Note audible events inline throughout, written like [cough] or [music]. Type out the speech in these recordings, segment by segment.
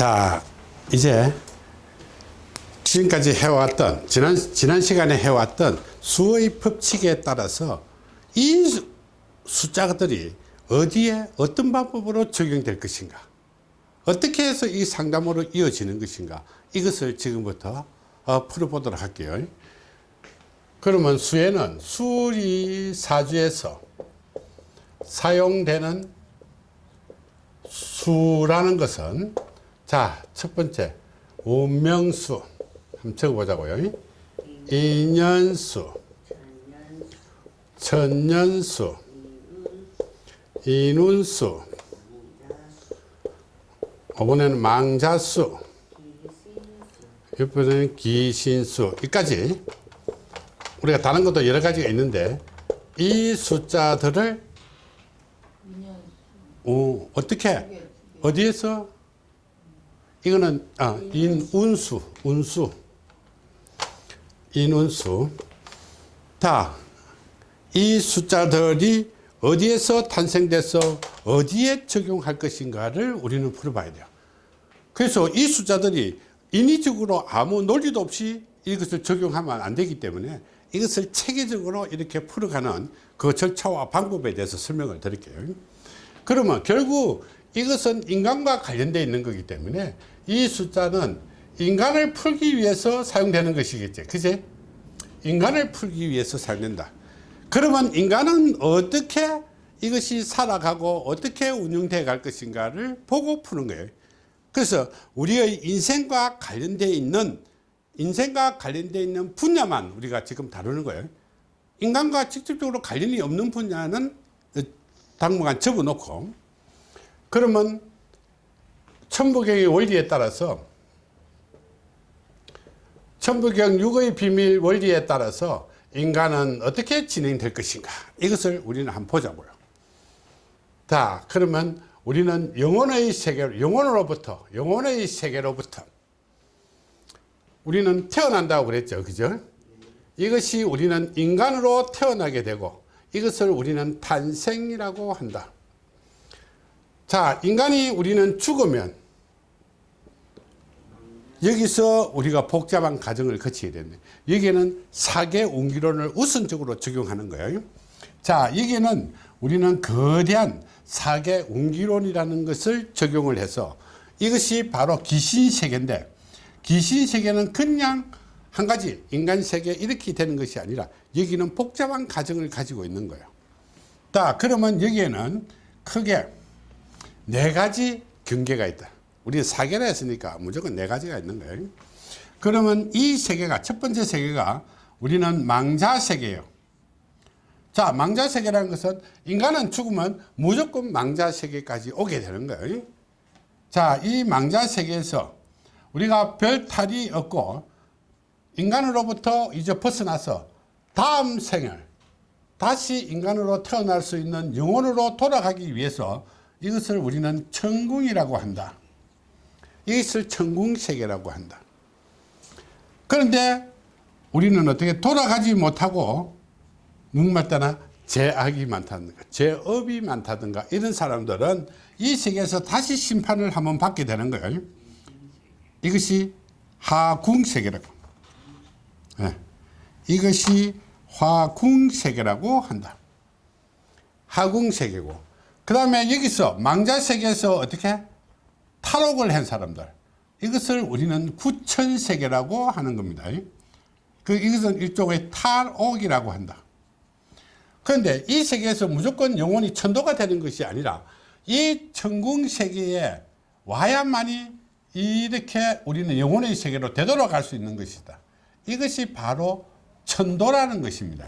자 이제 지금까지 해왔던 지난 지난 시간에 해왔던 수의 법칙에 따라서 이 수- 숫자들이 어디에 어떤 방법으로 적용될 것인가? 어떻게 해서 이 상담으로 이어지는 것인가? 이것을 지금부터 어, 풀어보도록 할게요. 그러면 수에는 수리 사주에서 사용되는 수라는 것은 자 첫 번째. 운명수. 한번 적어보자고요. 인연수. 천년수. 인운수. 이번에는 망자수. 이번에는 기신수. 여기까지. 우리가 다른 것도 여러 가지가 있는데 이 숫자들을 어, 어떻게? 어디에서 이거는 아, 인운수 운수. 인운수. 다 이 숫자들이 어디에서 탄생돼서 어디에 적용할 것인가를 우리는 풀어봐야 돼요. 그래서 이 숫자들이 인위적으로 아무 논리도 없이 이것을 적용하면 안 되기 때문에 이것을 체계적으로 이렇게 풀어가는 그 절차와 방법에 대해서 설명을 드릴게요. 그러면 결국 이것은 인간과 관련되어 있는 거기 때문에 이 숫자는 인간을 풀기 위해서 사용되는 것이겠지. 그지? 인간을 풀기 위해서 사용된다. 그러면 인간은 어떻게 이것이 살아가고 어떻게 운영되어 갈 것인가를 보고 푸는 거예요. 그래서 우리의 인생과 관련되어 있는 인생과 관련되어 있는 분야만 우리가 지금 다루는 거예요. 인간과 직접적으로 관련이 없는 분야는 당분간 접어놓고 그러면 천부경의 원리에 따라서 천부경 육의 비밀 원리에 따라서 인간은 어떻게 진행될 것인가? 이것을 우리는 한번 보자고요. 자 그러면 우리는 영혼의 세계로 영혼으로부터 영혼의 세계로부터 우리는 태어난다고 그랬죠. 그죠? 이것이 우리는 인간으로 태어나게 되고 이것을 우리는 탄생이라고 한다 자 인간이 우리는 죽으면 여기서 우리가 복잡한 과정을 거치게 되는데 여기에는 사계 운기론을 우선적으로 적용하는 거예요. 자 여기에는 우리는 거대한 사계 운기론이라는 것을 적용을 해서 이것이 바로 귀신세계인데 귀신세계는 그냥 한 가지 인간세계 이렇게 되는 것이 아니라 여기는 복잡한 과정을 가지고 있는 거예요. 자 그러면 여기에는 크게 네 가지 경계가 있다. 우리 사계라 했으니까 무조건 네 가지가 있는 거예요. 그러면 이 세계가 첫 번째 세계가 우리는 망자 세계예요. 자 망자 세계라는 것은 인간은 죽으면 무조건 망자 세계까지 오게 되는 거예요. 자이 망자 세계에서 우리가 별 탈이 없고 인간으로부터 이제 벗어나서 다음 생을 다시 인간으로 태어날 수 있는 영혼으로 돌아가기 위해서 이것을 우리는 천궁이라고 한다. 이것을 천궁세계라고 한다. 그런데 우리는 어떻게 돌아가지 못하고 누구말따나 죄악이 많다든가 죄업이 많다든가 이런 사람들은 이 세계에서 다시 심판을 한번 받게 되는 거예요. 이것이 하궁세계라고. 네. 이것이 화궁세계라고 한다. 하궁세계고 그 다음에 여기서 망자 세계에서 어떻게? 탈옥을 한 사람들. 이것을 우리는 구천세계라고 하는 겁니다. 그 이것은 일종의 탈옥이라고 한다. 그런데 이 세계에서 무조건 영혼이 천도가 되는 것이 아니라 이 천궁 세계에 와야만이 이렇게 우리는 영혼의 세계로 되돌아갈 수 있는 것이다. 이것이 바로 천도라는 것입니다.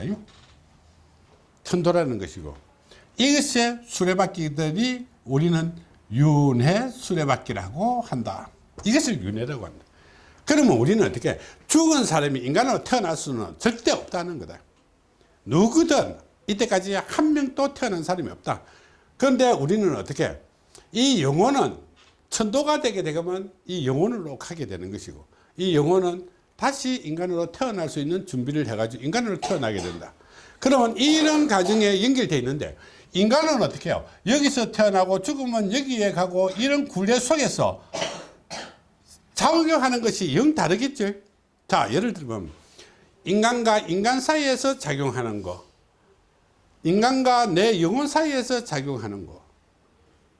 천도라는 것이고 이것의 수레바퀴들이 우리는 윤회 수레바퀴라고 한다. 이것을 윤회라고 한다. 그러면 우리는 어떻게 죽은 사람이 인간으로 태어날 수는 절대 없다는 거다. 누구든 이때까지 한 명도 태어난 사람이 없다. 그런데 우리는 어떻게 이 영혼은 천도가 되게 되면 이 영혼으로 가게 되는 것이고 이 영혼은 다시 인간으로 태어날 수 있는 준비를 해가지고 인간으로 태어나게 된다. 그러면 이런 과정에 연결되어 있는데 인간은 어떻게 해요 여기서 태어나고 죽으면 여기에 가고 이런 굴레 속에서 작용하는 것이 영 다르겠죠. 자, 예를 들면 인간과 인간 사이에서 작용하는 거, 인간과 내 영혼 사이에서 작용하는 거,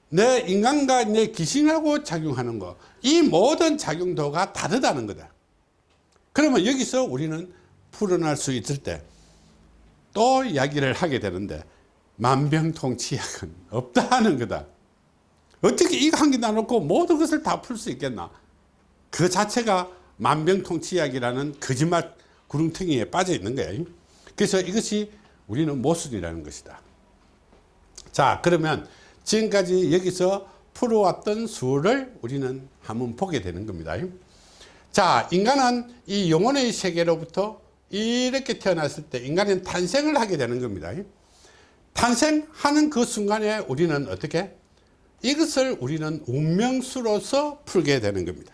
내 인간과 내 귀신하고 작용하는 거, 이 모든 작용도가 다르다는 거다. 그러면 여기서 우리는 풀어날 수 있을 때 또 이야기를 하게 되는데 만병통치약은 없다 하는 거다. 어떻게 이거 한 개 나놓고 모든 것을 다 풀 수 있겠나? 그 자체가 만병통치약이라는 거짓말 구렁텅이에 빠져 있는 거예요. 그래서 이것이 우리는 모순이라는 것이다. 자, 그러면 지금까지 여기서 풀어왔던 수를 우리는 한번 보게 되는 겁니다. 자, 인간은 이 영혼의 세계로부터 이렇게 태어났을 때 인간은 탄생을 하게 되는 겁니다. 탄생하는 그 순간에 우리는 어떻게? 이것을 우리는 운명수로서 풀게 되는 겁니다.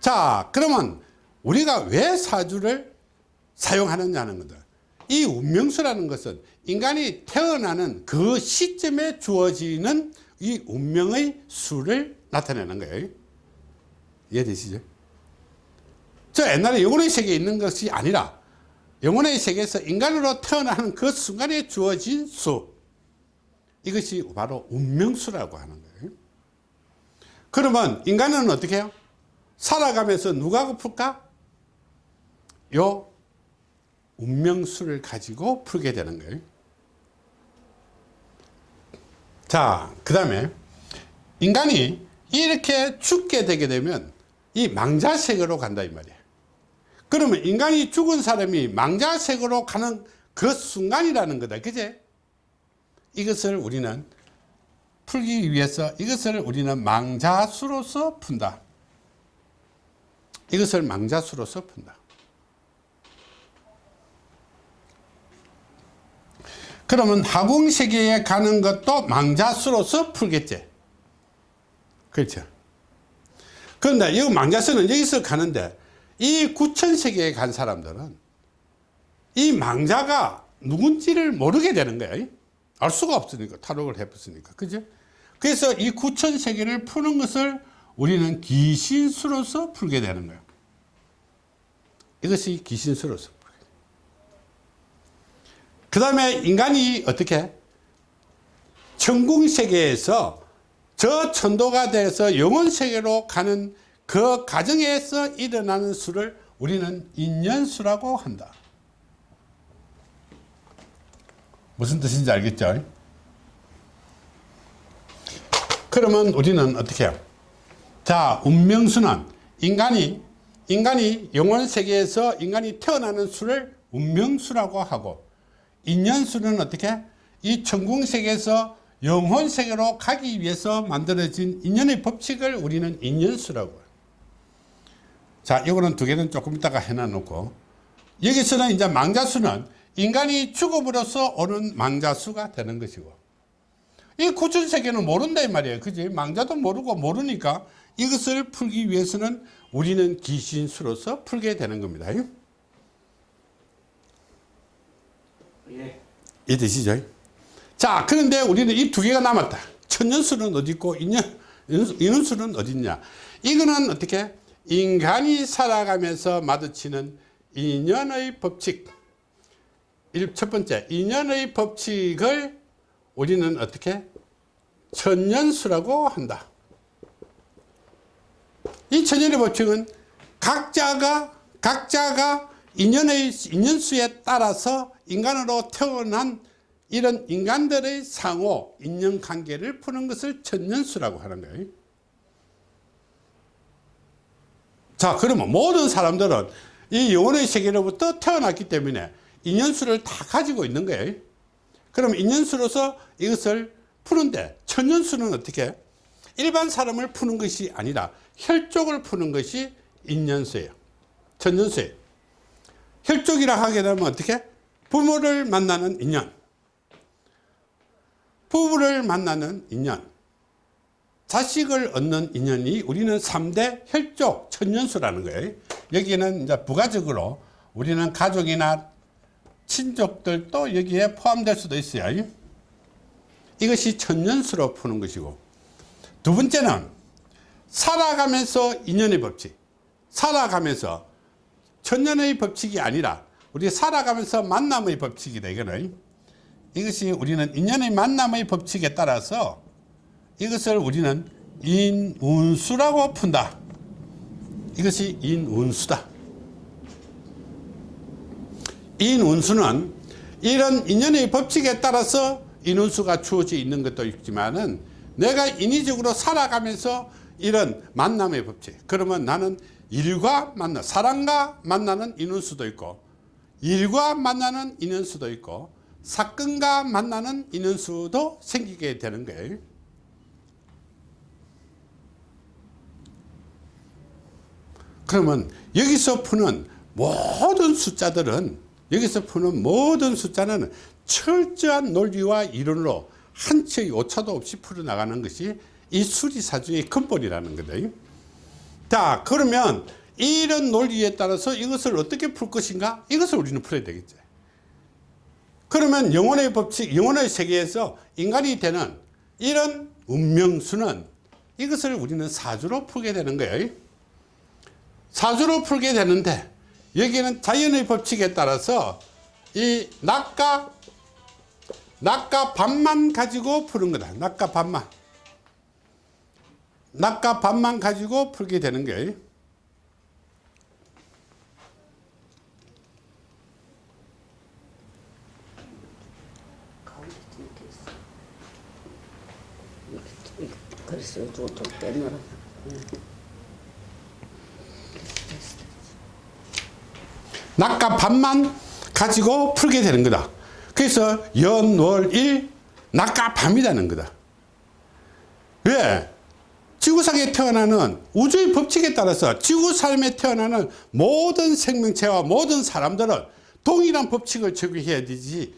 자, 그러면 우리가 왜 사주를 사용하느냐는 거다. 이 운명수라는 것은 인간이 태어나는 그 시점에 주어지는 이 운명의 수를 나타내는 거예요. 이해되시죠? 저 옛날에 영혼의 세계에 있는 것이 아니라 영혼의 세계에서 인간으로 태어나는 그 순간에 주어진 수 이것이 바로 운명수라고 하는 거예요 그러면 인간은 어떻게 해요? 살아가면서 누가 풀까? 요 운명수를 가지고 풀게 되는 거예요 자그 다음에 인간이 이렇게 죽게 되게 되면 이 망자세계로 간다 이 말이에요 그러면 인간이 죽은 사람이 망자색으로 가는 그 순간이라는 거다. 그제? 이것을 우리는 풀기 위해서 이것을 우리는 망자수로서 푼다. 이것을 망자수로서 푼다. 그러면 하궁세계에 가는 것도 망자수로서 풀겠지. 그렇죠. 그런데 이 망자수는 여기서 가는데 이 구천세계에 간 사람들은 이 망자가 누군지를 모르게 되는 거예요. 알 수가 없으니까 탈옥을 해봤으니까 그죠? 그래서 이 구천세계를 푸는 것을 우리는 기신수로서 풀게 되는 거예요. 이것이 기신수로서 풀게 그 다음에 인간이 어떻게 천궁세계에서 저 천도가 돼서 영혼세계로 가는 그 과정에서 일어나는 수를 우리는 인연수라고 한다. 무슨 뜻인지 알겠죠? 그러면 우리는 어떻게 해요? 자, 운명수는 인간이 인간이 영혼 세계에서 인간이 태어나는 수를 운명수라고 하고 인연수는 어떻게? 이 천궁 세계에서 영혼 세계로 가기 위해서 만들어진 인연의 법칙을 우리는 인연수라고 자, 이거는 두 개는 조금 이따가 해놔놓고 여기서는 이제 망자수는 인간이 죽음으로써 오는 망자수가 되는 것이고 이 구천세계는 모른다 이 말이에요. 그지? 망자도 모르고 모르니까 이것을 풀기 위해서는 우리는 귀신수로서 풀게 되는 겁니다. 예. 이해되시죠? 자, 그런데 우리는 이 두 개가 남았다. 천년수는 어디 있고 인연, 인원수는 어디 있냐. 이거는 어떻게? 인간이 살아가면서 마주치는 인연의 법칙. 첫 번째 인연의 법칙을 우리는 어떻게? 천년수라고 한다. 이 천년의 법칙은 각자가 각자가 인연의 인연수에 따라서 인간으로 태어난 이런 인간들의 상호 인연관계를 푸는 것을 천년수라고 하는 거예요 자 그러면 모든 사람들은 이 영혼의 세계로부터 태어났기 때문에 인연수를 다 가지고 있는 거예요. 그럼 인연수로서 이것을 푸는데 천연수는 어떻게? 일반 사람을 푸는 것이 아니라 혈족을 푸는 것이 인연수예요. 천연수예요. 혈족이라 하게 되면 어떻게? 부모를 만나는 인연. 부부를 만나는 인연 자식을 얻는 인연이 우리는 3대 혈족 천년수라는 거예요. 여기는 이제 부가적으로 우리는 가족이나 친족들도 여기에 포함될 수도 있어요. 이것이 천년수로 푸는 것이고 두 번째는 살아가면서 인연의 법칙 살아가면서 천년의 법칙이 아니라 우리 살아가면서 만남의 법칙이다 이거는 이것이 우리는 인연의 만남의 법칙에 따라서 이것을 우리는 인운수라고 푼다. 이것이 인운수다. 인운수는 이런 인연의 법칙에 따라서 인운수가 주어져 있는 것도 있지만은 내가 인위적으로 살아가면서 이런 만남의 법칙. 그러면 나는 일과 만나 사람과 만나는 인원수도 있고 일과 만나는 인원수도 있고 사건과 만나는 인원수도 생기게 되는 거예요 그러면 여기서 푸는 모든 숫자들은 여기서 푸는 모든 숫자는 철저한 논리와 이론으로 한 채의 오차도 없이 풀어나가는 것이 이 수리사주의 근본이라는 거다. 자 그러면 이런 논리에 따라서 이것을 어떻게 풀 것인가 이것을 우리는 풀어야 되겠죠. 그러면 영혼의 법칙 영혼의 세계에서 인간이 되는 이런 운명수는 이것을 우리는 사주로 풀게 되는 거예요. 사주로 풀게 되는데 여기는 자연의 법칙에 따라서 이 낮과 낮과 밤만 가지고 푸는 거다. 낮과 밤만. 낮과 밤만 가지고 풀게 되는 거예요. 가운데 좀좀 빼놓으라. 응. 됐어, 됐어. 낮과 밤만 가지고 풀게 되는 거다. 그래서 연, 월, 일, 낮과 밤이라는 거다. 왜? 지구상에 태어나는 우주의 법칙에 따라서 지구 삶에 태어나는 모든 생명체와 모든 사람들은 동일한 법칙을 적용해야 되지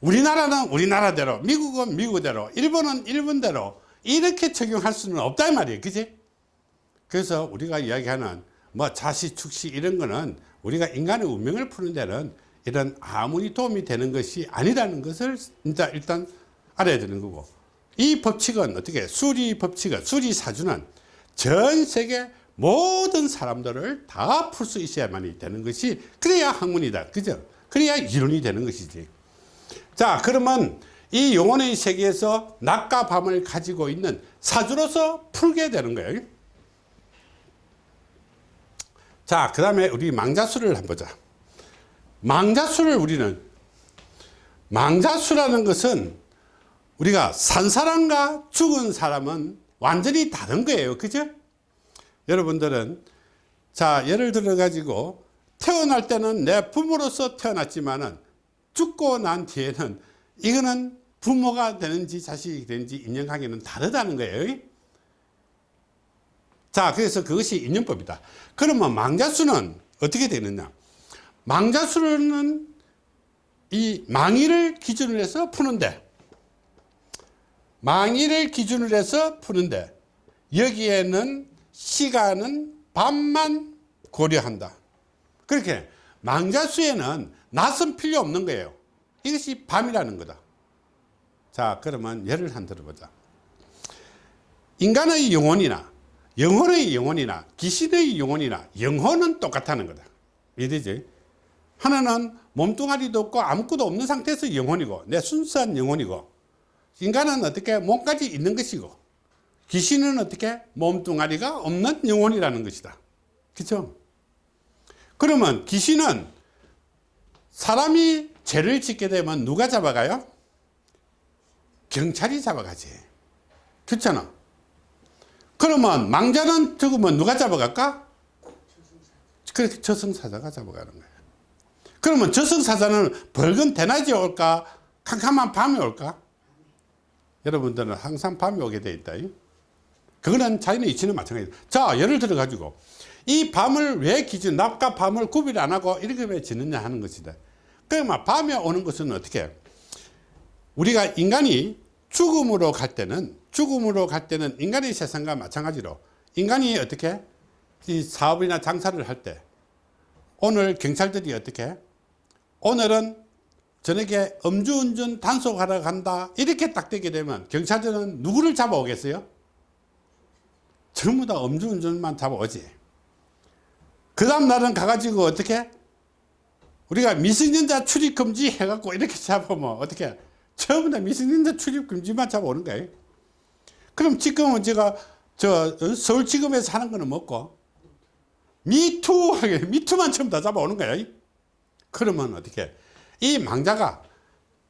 우리나라는 우리나라대로 미국은 미국대로 일본은 일본대로 이렇게 적용할 수는 없단 말이에요 그지 그래서 우리가 이야기하는 뭐 자시 축시 이런 거는 우리가 인간의 운명을 푸는 데는 이런 아무리 도움이 되는 것이 아니라는 것을 일단, 일단 알아야 되는 거고 이 법칙은 어떻게 수리 법칙은 수리 사주는 전 세계 모든 사람들을 다 풀 수 있어야만 되는 것이 그래야 학문이다. 그죠? 그래야 이론이 되는 것이지. 자 그러면 이 영혼의 세계에서 낮과 밤을 가지고 있는 사주로서 풀게 되는 거예요 자 그 다음에 우리 망자수를 한번 보자. 망자수를 우리는 망자수라는 것은 우리가 산 사람과 죽은 사람은 완전히 다른 거예요. 그죠? 여러분들은 자 예를 들어 가지고 태어날 때는 내 부모로서 태어났지만은 죽고 난 뒤에는 이거는 부모가 되는지 자식이 되는지 인연관계는 다르다는 거예요 자 그래서 그것이 인연법이다. 그러면 망자수는 어떻게 되느냐? 망자수는 이 망의를 기준으로 해서 푸는데 망의를 기준으로 해서 푸는데 여기에는 시간은 밤만 고려한다. 그렇게 망자수에는 낮은 필요 없는 거예요. 이것이 밤이라는 거다. 자 그러면 예를 한 들어보자. 인간의 영혼이나 영혼의 영혼이나 귀신의 영혼이나 영혼은 똑같다는 거다. 이해되지? 하나는 몸뚱아리도 없고 아무것도 없는 상태에서 영혼이고 내 순수한 영혼이고 인간은 어떻게 몸까지 있는 것이고 귀신은 어떻게 몸뚱아리가 없는 영혼이라는 것이다. 그렇죠 그러면 귀신은 사람이 죄를 짓게 되면 누가 잡아가요? 경찰이 잡아가지. 그렇잖아 그러면 망자는 죽으면 누가 잡아갈까? 그렇게 저승사자가 잡아가는 거야. 그러면 저승사자는 벌건 대낮에 올까? 캄캄한 밤에 올까? 여러분들은 항상 밤에 오게 돼 있다. 그거는 자연의 이치는 마찬가지다 자 예를 들어 가지고 이 밤을 왜 기준 낮과 밤을 구별 안 하고 이렇게 왜 짓느냐 하는 것이다. 그러면 밤에 오는 것은 어떻게? 우리가 인간이 죽음으로 갈 때는 죽음으로 갈 때는 인간의 세상과 마찬가지로 인간이 어떻게 이 사업이나 장사를 할 때 오늘 경찰들이 어떻게 오늘은 저녁에 음주운전 단속하러 간다 이렇게 딱 되게 되면 경찰들은 누구를 잡아오겠어요? 전부 다 음주운전만 잡아오지. 그 다음 날은 가가지고 어떻게? 우리가 미성년자 출입 금지 해갖고 이렇게 잡으면 어떻게? 다 미성년자 출입 금지만 잡아오는 거예요. 그럼 지금은 제가 저 서울지검에서 하는 거는 뭐고? 미투, [laughs] 미투만 전부 다 잡아오는 거예요. 그러면 어떻게? 이 망자가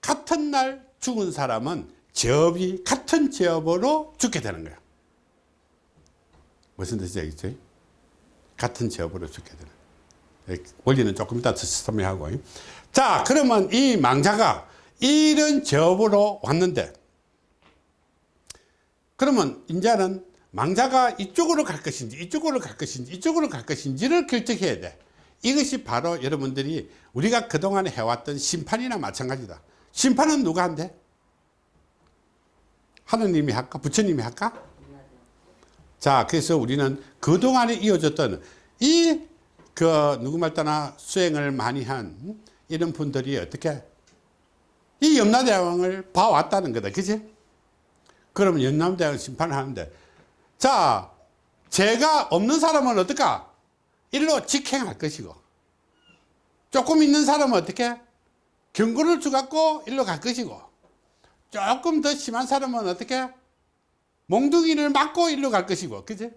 같은 날 죽은 사람은 제업이 같은 제업으로 죽게 되는 거예요. 무슨 뜻인지 알겠죠? 같은 제업으로 죽게 되는 거예요. 원리는 조금 이따 설명하고. 자, 그러면 이 망자가 이런 제업으로 왔는데, 그러면 이제는 망자가 이쪽으로 갈 것인지, 이쪽으로 갈 것인지, 이쪽으로 갈 것인지를 결정해야 돼. 이것이 바로 여러분들이 우리가 그동안 해왔던 심판이나 마찬가지다. 심판은 누가 한대? 하느님이 할까? 부처님이 할까? 자, 그래서 우리는 그동안에 이어졌던 이, 그, 누구 말따나 수행을 많이 한 음? 이런 분들이 어떻게 이 염라대왕을 봐왔다는 거다. 그지? 그러면 염라대왕 심판을 하는데, 자, 죄가 없는 사람은 어떨까? 일로 직행할 것이고, 조금 있는 사람은 어떻게? 경고를 주갖고 일로 갈 것이고, 조금 더 심한 사람은 어떻게? 몽둥이를 맞고 일로 갈 것이고, 그지?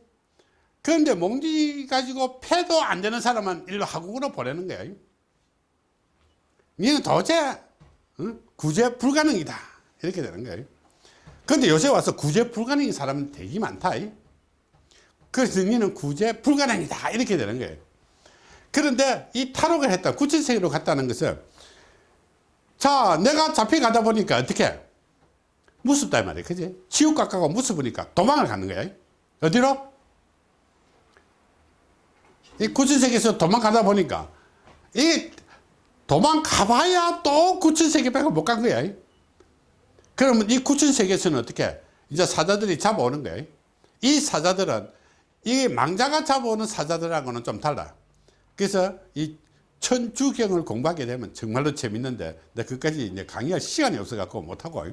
그런데 몽둥이 가지고 패도 안 되는 사람은 일로 하국으로 보내는 거예요. 니는 응? 구제 불가능이다. 이렇게 되는 거예요. 그런데 요새 와서 구제 불가능인 사람은 되게 많다. 그래서 니는 구제 불가능이다. 이렇게 되는 거예요. 그런데 이 탈옥을 했다. 구천세계로 갔다는 것은 자, 내가 잡혀가다 보니까 어떻게? 무섭다 이 말이야. 그지? 지옥 가까고 무섭으니까 도망을 가는 거야. 어디로? 이 구천세계에서 도망가다 보니까 이 도망가봐야 또 구천세계밖에 못 간 거야. 그러면 이 구천세계에서는 어떻게? 이제 사자들이 잡아오는 거야. 이 사자들은 이 망자가 잡아오는 사자들하고는 좀 달라. 그래서 이 천주경을 공부하게 되면 정말로 재밌는데 내가 그까지 이제 강의할 시간이 없어갖고 못하고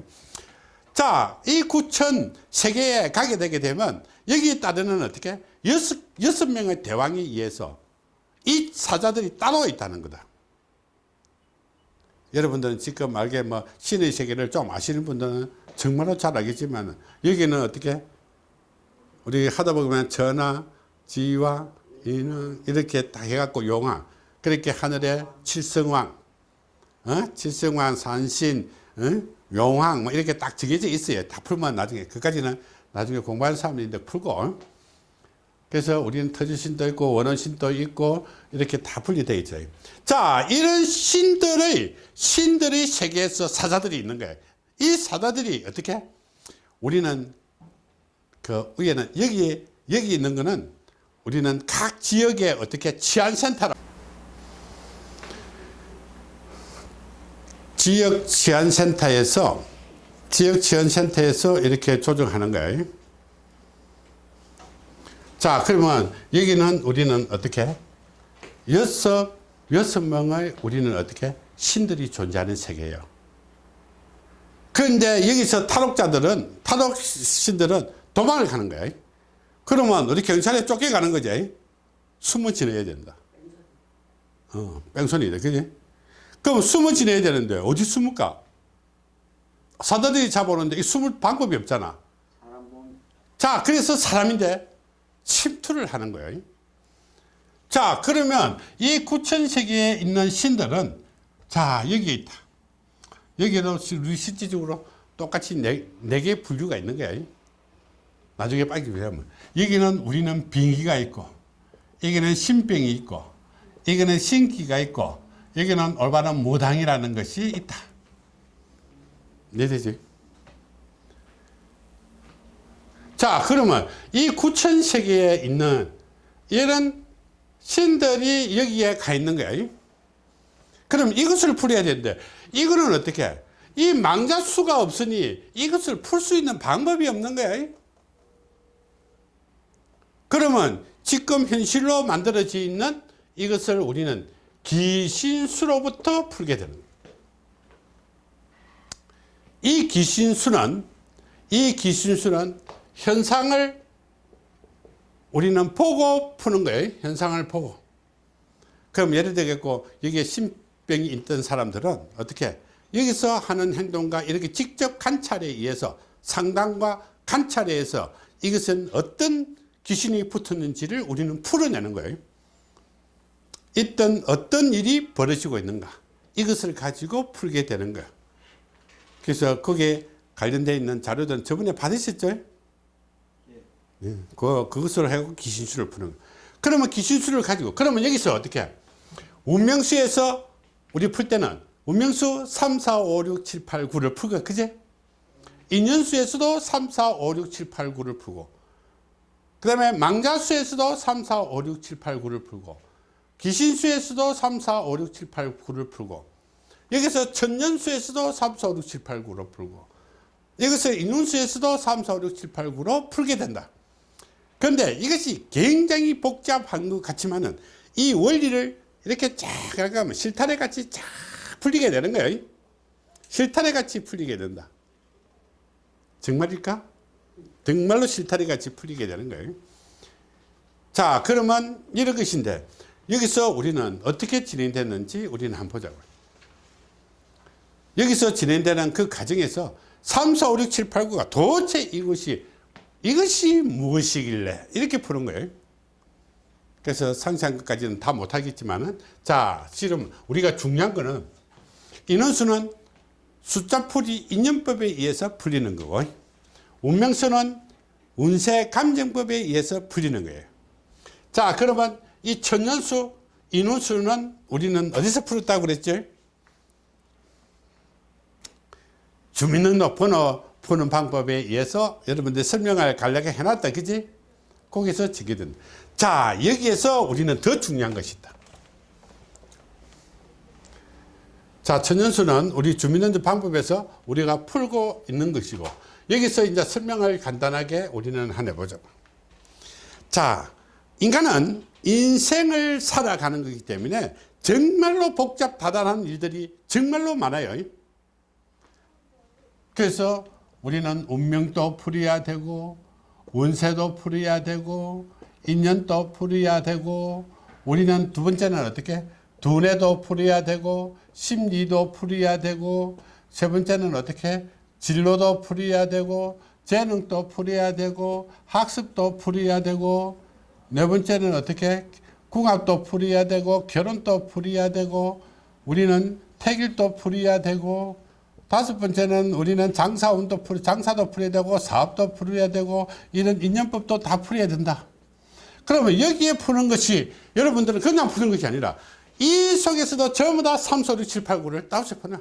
자, 이 구천 세계에 가게 되게 되면 여기에 따르는 어떻게 여섯 여섯 명의 대왕에 의해서 이 사자들이 따로 있다는 거다. 여러분들은 지금 알게 뭐 신의 세계를 좀 아시는 분들은 정말로 잘 알겠지만 여기는 어떻게 우리 하다 보면 전하, 지와, 인왕 이렇게 다 해갖고 용왕 그렇게 하늘에 칠성왕, 어? 칠성왕, 산신, 어? 용왕 뭐 이렇게 딱 정해져 있어요. 다 풀면 나중에 그까지는 나중에 공부하는 사람들인데 풀고 그래서 우리는 터주신도 있고 원원신도 있고 이렇게 다 분리되어 있죠. 자 이런 신들의 신들의 세계에서 사자들이 있는 거예요. 이 사자들이 어떻게 우리는 그 위에는 여기 여기 있는 거는 우리는 각 지역에 어떻게 치안센터라 지역 치안센터에서 지역 치안센터에서 이렇게 조정하는 거예요. 자 그러면 여기는 우리는 어떻게 여섯 여섯 명의 우리는 어떻게 신들이 존재하는 세계예요. 그런데 여기서 탈옥자들은 탈옥 신들은 도망을 가는 거예요. 그러면 우리 경찰에 쫓겨가는 거지. 숨을 지내야 된다. 어, 뺑소니다. 그지? 그럼 숨을 지내야 되는데 어디 숨을까? 사다들이 잡아오는데 이 숨을 방법이 없잖아. 자, 그래서 사람인데 침투를 하는 거예요. 자, 그러면 이 구천세계에 있는 신들은 자, 여기 있다. 여기도 우리 실질적으로 똑같이 네, 네 개의 분류가 있는 거예요. 나중에 빨리 보면 여기는 우리는 빙기가 있고 여기는 신병이 있고 여기는 신기가 있고 여기는 올바른 무당이라는 것이 있다. 이해되지? 자 그러면 이 구천세계에 있는 이런 신들이 여기에 가 있는 거야. 그럼 이것을 풀어야 되는데 이거는 어떻게 이 망자 수가 없으니 이것을 풀 수 있는 방법이 없는 거야. 그러면 지금 현실로 만들어져 있는 이것을 우리는 기신수로부터 풀게 되는 거예요. 이 기신수는 이 기신수는 현상을 우리는 보고 푸는 거예요. 현상을 보고. 그럼 예를 들겠고 여기에 신병이 있던 사람들은 어떻게 여기서 하는 행동과 이렇게 직접 관찰에 의해서 상담과 관찰에 의해서 이것은 어떤 귀신이 붙었는지를 우리는 풀어내는 거예요. 있던 어떤 일이 벌어지고 있는가 이것을 가지고 풀게 되는 거예요. 그래서 거기에 관련되어 있는 자료들은 저번에 받으셨죠? 예, 그, 그것으로 해고 귀신수를 푸는 거예요. 그러면 귀신수를 가지고 그러면 여기서 어떻게? 운명수에서 우리 풀 때는 운명수 3, 4, 5, 6, 7, 8, 9를 풀고 그제? 인연수에서도 3, 4, 5, 6, 7, 8, 9를 풀고 그 다음에 망자수에서도 3, 4, 5, 6, 7, 8, 9를 풀고 기신수에서도 3, 4, 5, 6, 7, 8, 9를 풀고 여기서 천년수에서도 3, 4, 5, 6, 7, 8, 9로 풀고 여기서 인운수에서도 3, 4, 5, 6, 7, 8, 9로 풀게 된다. 그런데 이것이 굉장히 복잡한 것 같지만은 이 원리를 이렇게 쫙 가면 실타래 같이 쫙 풀리게 되는 거예요. 실타래 같이 풀리게 된다. 정말일까? 정말로 실타래 같이 풀리게 되는 거예요. 자, 그러면 이런 것인데 여기서 우리는 어떻게 진행됐는지 우리는 한번 보자고요. 여기서 진행되는 그 과정에서 3, 4, 5, 6, 7, 8, 9가 도대체 이것이 이것이 무엇이길래 이렇게 푸는 거예요. 그래서 상세한 것까지는 다 못하겠지만은 자, 지금 우리가 중요한 거는 인원수는 숫자풀이 인연법에 의해서 풀리는 거고 운명수는 운세 감정법에 의해서 풀리는 거예요. 자, 그러면 이 천년수, 인원수는 우리는 어디서 풀었다고 그랬죠? 주민등록번호 푸는 방법에 의해서 여러분들 설명을 간략하게 해놨다. 그지? 거기서 지게 된다. 자, 여기에서 우리는 더 중요한 것이다. 자, 천연수는 우리 주민등록 방법에서 우리가 풀고 있는 것이고 여기서 이제 설명을 간단하게 우리는 하나 보자. 자, 인간은 인생을 살아가는 거기 때문에 정말로 복잡다단한 일들이 정말로 많아요. 그래서 우리는 운명도 풀어야 되고 운세도 풀어야 되고 인연도 풀어야 되고 우리는 두 번째는 어떻게 두뇌도 풀어야 되고 심리도 풀어야 되고 세 번째는 어떻게 진로도 풀어야 되고 재능도 풀어야 되고 학습도 풀어야 되고 네 번째는 어떻게 궁합도 풀어야 되고 결혼도 풀어야 되고 우리는 태길도 풀어야 되고 다섯 번째는 우리는 장사운도 풀, 장사도 풀어야 되고 사업도 풀어야 되고 이런 인연법도 다 풀어야 된다. 그러면 여기에 푸는 것이 여러분들은 그냥 푸는 것이 아니라 이 속에서도 전부 다 3, 4, 6, 7, 8, 9를 따서 푸냐.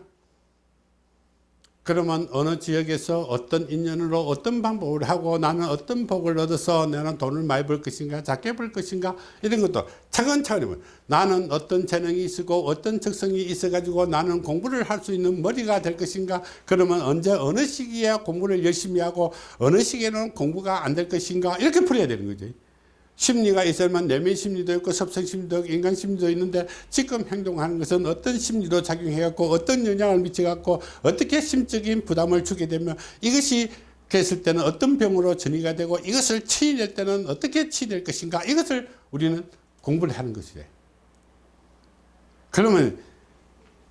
그러면 어느 지역에서 어떤 인연으로 어떤 방법을 하고 나는 어떤 복을 얻어서 나는 돈을 많이 벌 것인가 작게 벌 것인가 이런 것도 차근차근 나는 어떤 재능이 있고 어떤 적성이 있어 가지고 나는 공부를 할 수 있는 머리가 될 것인가? 그러면 언제 어느 시기에 공부를 열심히 하고 어느 시기에는 공부가 안 될 것인가? 이렇게 풀어야 되는 거지 심리가 있어야만 내면 심리도 있고 섭성 심리도 있고 인간 심리도 있는데 지금 행동하는 것은 어떤 심리로 작용해갖고 어떤 영향을 미쳐갖고 어떻게 심적인 부담을 주게 되면 이것이 됐을 때는 어떤 병으로 전이가 되고 이것을 치유될 때는 어떻게 치유될 것인가 이것을 우리는 공부를 하는 것이래. 그러면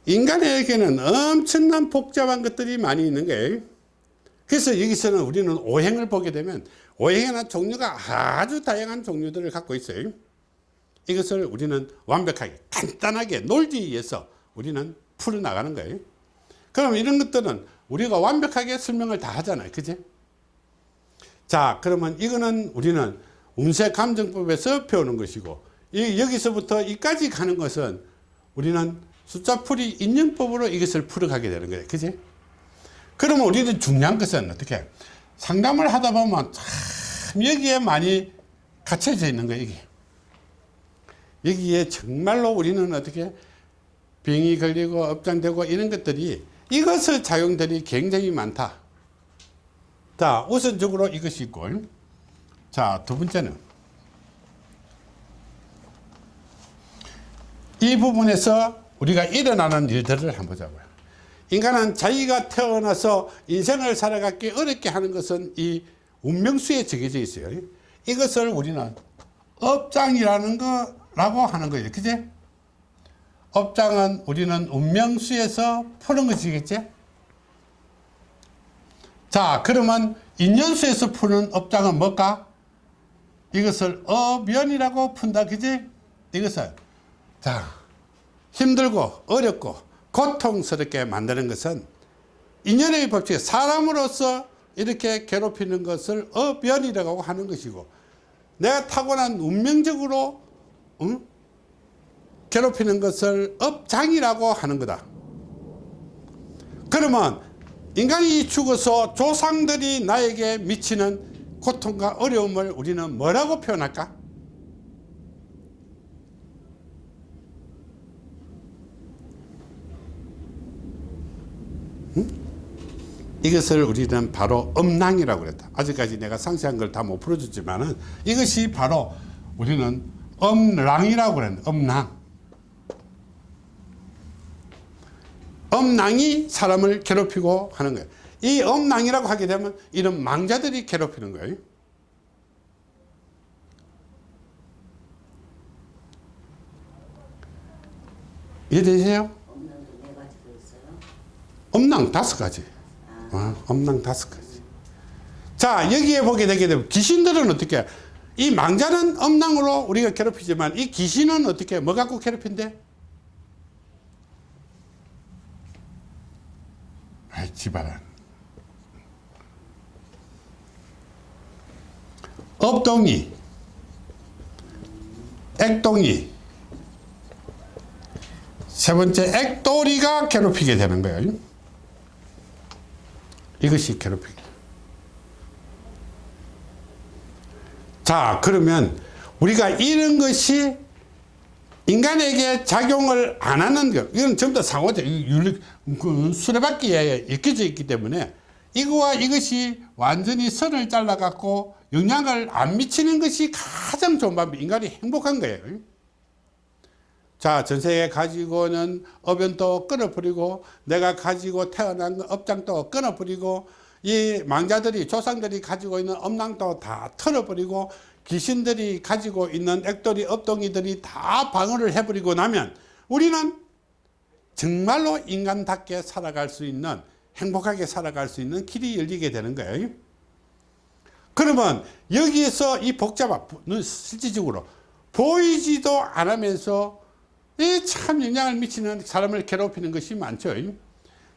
인간에게는 엄청난 복잡한 것들이 많이 있는 거예요. 그래서 여기서는 우리는 오행을 보게 되면 오행에는 종류가 아주 다양한 종류들을 갖고 있어요. 이것을 우리는 완벽하게 간단하게 위해서 우리는 풀어나가는 거예요. 그럼 이런 것들은 우리가 완벽하게 설명을 다 하잖아요. 그지? 자 그러면 이거는 우리는 운세 감정법에서 배우는 것이고 이, 여기서부터 이까지 가는 것은 우리는 숫자풀이 인연법으로 이것을 풀어가게 되는 거예요. 그지? 그러면 우리는 중요한 것은 어떻게 상담을 하다 보면 참 여기에 많이 갇혀져 있는 거예요. 이게. 여기에 정말로 우리는 어떻게 병이 걸리고 업장되고 이런 것들이 이것의 작용들이 굉장히 많다. 자, 우선적으로 이것이 있고, 자, 두 번째는 이 부분에서 우리가 일어나는 일들을 한번 보자고요. 인간은 자기가 태어나서 인생을 살아가기 어렵게 하는 것은 이 운명수에 정해져 있어요. 이것을 우리는 업장이라는 거라고 하는 거예요. 그제? 업장은 우리는 운명수에서 푸는 것이겠지? 자, 그러면 인연수에서 푸는 업장은 뭘까? 이것을 어면이라고 푼다. 그지? 이것을. 자, 힘들고 어렵고 고통스럽게 만드는 것은 인연의 법칙, 사람으로서 이렇게 괴롭히는 것을 어변이라고 하는 것이고 내가 타고난 운명적으로 응? 괴롭히는 것을 업장이라고 하는 거다. 그러면 인간이 죽어서 조상들이 나에게 미치는 고통과 어려움을 우리는 뭐라고 표현할까? 이것을 우리는 바로 음낭이라고 그랬다. 아직까지 내가 상세한 걸 다 못 풀어줬지만 은 이것이 바로 우리는 음랑이라고 그랬는데 음랑. 음낭이 사람을 괴롭히고 하는 거예요. 이 음낭이라고 하게 되면 이런 망자들이 괴롭히는 거예요. 이해되세요? 네. 음낭 다섯 가지. 어, 음낭 다섯 가지. 자, 여기에 보게 되게 되면 귀신들은 어떻게? 이 망자는 음낭으로 우리가 괴롭히지만 이 귀신은 어떻게? 뭐 갖고 괴롭힌대? 아이, 지바란. 업동이, 액동이, 세 번째 액돌이가 괴롭히게 되는 거예요. 이것이 괴롭히기. 자, 그러면 우리가 이런 것이 인간에게 작용을 안 하는 것, 이건 전부 다 상호적, 그 수레바퀴에 엮여져 있기 때문에 이거와 이것이 완전히 선을 잘라 갖고 영향을 안 미치는 것이 가장 좋은 방법, 인간이 행복한 거예요. 자, 전세에 가지고는 업연도 끊어버리고, 내가 가지고 태어난 업장도 끊어버리고, 이 망자들이, 조상들이 가지고 있는 업낭도 다 털어버리고, 귀신들이 가지고 있는 액돌이, 업동이들이 다 방어를 해버리고 나면, 우리는 정말로 인간답게 살아갈 수 있는, 행복하게 살아갈 수 있는 길이 열리게 되는 거예요. 그러면 여기에서 이 복잡한, 실질적으로 보이지도 않으면서 이 참 영향을 미치는 사람을 괴롭히는 것이 많죠.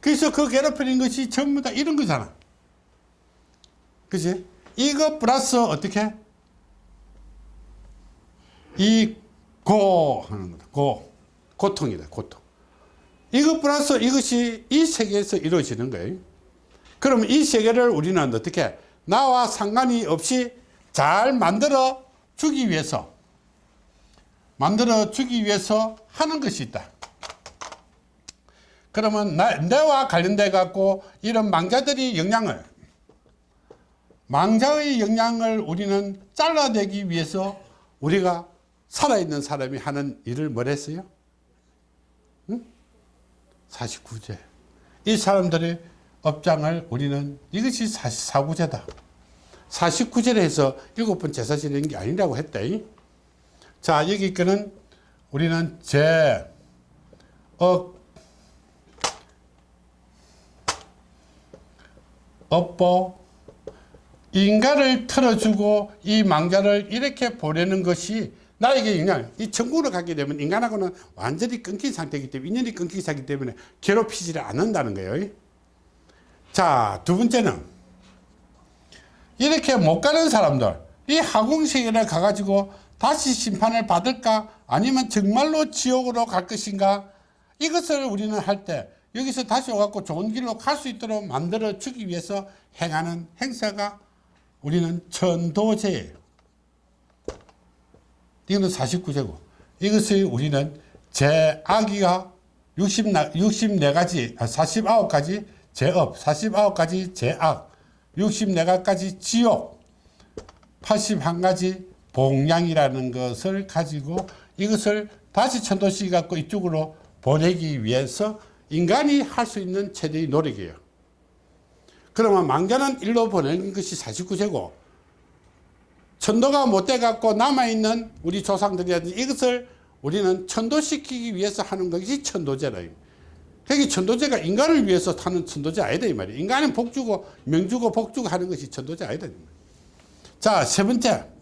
그래서 그 괴롭히는 것이 전부 다 이런 거잖아. 그지? 이거 플러스 어떻게? 이 고 하는 거다. 고. 고통이다. 고통. 이거 플러스 이것이 이 세계에서 이루어지는 거예요. 그럼 이 세계를 우리는 어떻게 나와 상관이 없이 잘 만들어 주기 위해서 만들어 주기 위해서 하는 것이 있다. 그러면 나, 내와 관련돼 갖고 이런 망자들이 영향을 망자의 영향을 우리는 잘라내기 위해서 우리가 살아있는 사람이 하는 일을 뭘 했어요? 응? 49제. 이 사람들의 업장을 우리는 이것이 44구제다. 49제를 해서 일곱 번 제사 지내는 게 아니라고 했다. 자, 여기 거는 우리는 제, 억, 업보, 인가를 틀어주고 이 망자를 이렇게 보내는 것이 나에게 영향, 이 천국으로 가게 되면 인간하고는 완전히 끊긴 상태이기 때문에, 인연이 끊긴 상태이기 때문에 괴롭히지를 않는다는 거예요. 자, 두 번째는 이렇게 못 가는 사람들, 이 하공세계를 가가지고 다시 심판을 받을까? 아니면 정말로 지옥으로 갈 것인가? 이것을 우리는 할 때 여기서 다시 오갖고 좋은 길로 갈 수 있도록 만들어 주기 위해서 행하는 행사가 우리는 천도제예요. 이거는 49제고 이것을 우리는 제악이가 60, 64가지, 49가지 제업, 49가지 제악, 64가지 지옥, 81가지 봉양이라는 것을 가지고 이것을 다시 천도시 갖고 이쪽으로 보내기 위해서 인간이 할 수 있는 최대의 노력이에요. 그러면 망자는 일로 보내는 것이 49제고 천도가 못돼 갖고 남아있는 우리 조상들이라든지 이것을 우리는 천도시키기 위해서 하는 것이 천도제라 그게 천도제가 인간을 위해서 하는 천도제 아니다 이 말이야 인간은 복주고 명주고 복주고 하는 것이 천도제 아니다 이 말이야. 자세 번째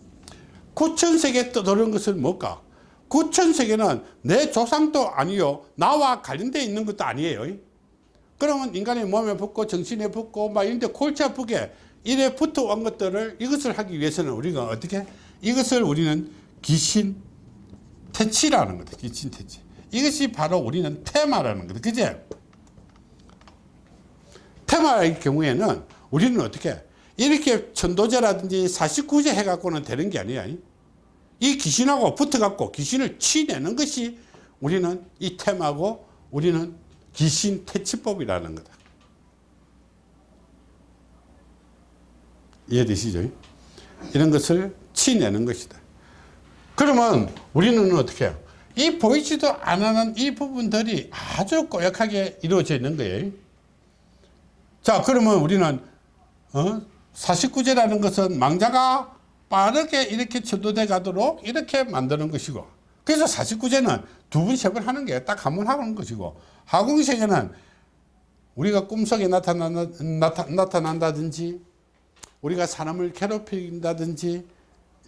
구천세계 떠도는 것은 뭘까? 구천세계는 내 조상도 아니요 나와 관련되어 있는 것도 아니에요. 그러면 인간의 몸에 붙고 정신에 붙고 막 이런데 골치 아프게 이래 붙어 온 것들을 이것을 하기 위해서는 우리가 어떻게? 이것을 우리는 귀신 퇴치라는 거다. 귀신 퇴치. 이것이 바로 우리는 테마라는 거다. 그제? 테마의 경우에는 우리는 어떻게 이렇게 천도제라든지 49제 해갖고는 되는 게 아니야 이 귀신하고 붙어갖고 귀신을 치내는 것이 우리는 이 테마고 우리는 귀신 퇴치법이라는 거다 이해되시죠? 이런 것을 치내는 것이다. 그러면 우리는 어떻게 해요? 이 보이지도 않는 이 부분들이 아주 꼬역하게 이루어져 있는 거예요. 자, 그러면 우리는 어? 49제라는 것은 망자가 빠르게 이렇게 천도돼 가도록 이렇게 만드는 것이고 그래서 49제는 두 번, 세 번 하는 게 딱 한 번 하는 것이고 하궁세계는 우리가 꿈속에 나타나, 나타, 나타난다든지 우리가 사람을 괴롭힌다든지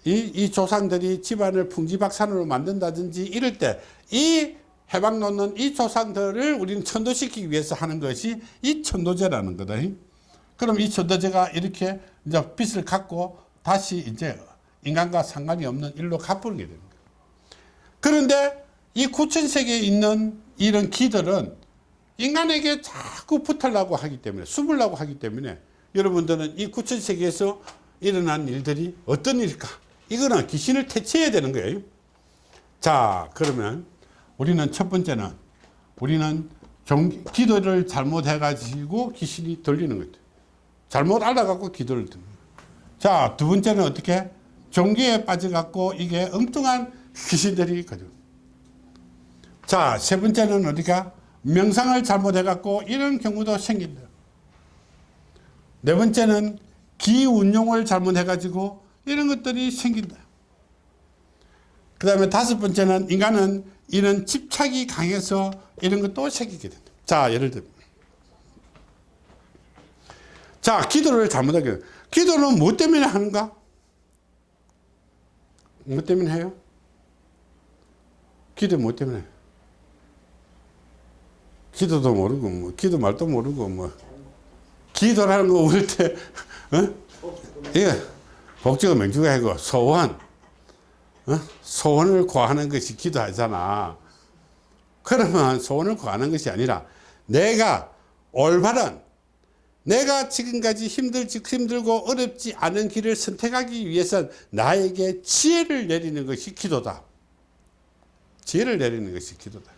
이, 이 조상들이 집안을 풍지박산으로 만든다든지 이럴 때 이 해방 놓는 이 조상들을 우리는 천도시키기 위해서 하는 것이 이 천도제라는 거다. 그럼 이 천도제가 이렇게 이제 빛을 갖고 다시 이제 인간과 상관이 없는 일로 갚게 됩니다. 그런데 이 구천세계에 있는 이런 기들은 인간에게 자꾸 붙으려고 하기 때문에 숨으려고 하기 때문에 여러분들은 이 구천세계에서 일어난 일들이 어떤 일일까? 이거는 귀신을 퇴치해야 되는 거예요. 자 그러면 우리는 첫 번째는 우리는 종, 기도를 잘못해 가지고 귀신이 들리는 거죠 잘못 알아갖고 기도를 듣는 자두 번째는 어떻게? 종교에 빠져 갖고 이게 엉뚱한 귀신들이 가지고 자세 번째는 어디가 명상을 잘못해 갖고 이런 경우도 생긴다. 네 번째는 기 운용을 잘못해 가지고 이런 것들이 생긴다. 그 다음에 다섯 번째는 인간은 이런 집착이 강해서 이런 것도 생기게 된다. 자 예를 들면 자 기도를 잘못하게 기도는 뭐 때문에 하는가? 뭐 때문에 해요? 기도 뭐 때문에? 기도도 모르고 뭐 기도 말도 모르고 뭐. 기도라는 거 우리 때 [laughs] 어? 예, 복지가 명주가 아니고 소원. 어? 소원을 구하는 것이 기도하잖아. 그러면 소원을 구하는 것이 아니라 내가 올바른 내가 지금까지 힘들지 힘들고 어렵지 않은 길을 선택하기 위해서 나에게 지혜를 내리는 것이 기도다. 지혜를 내리는 것이 기도다.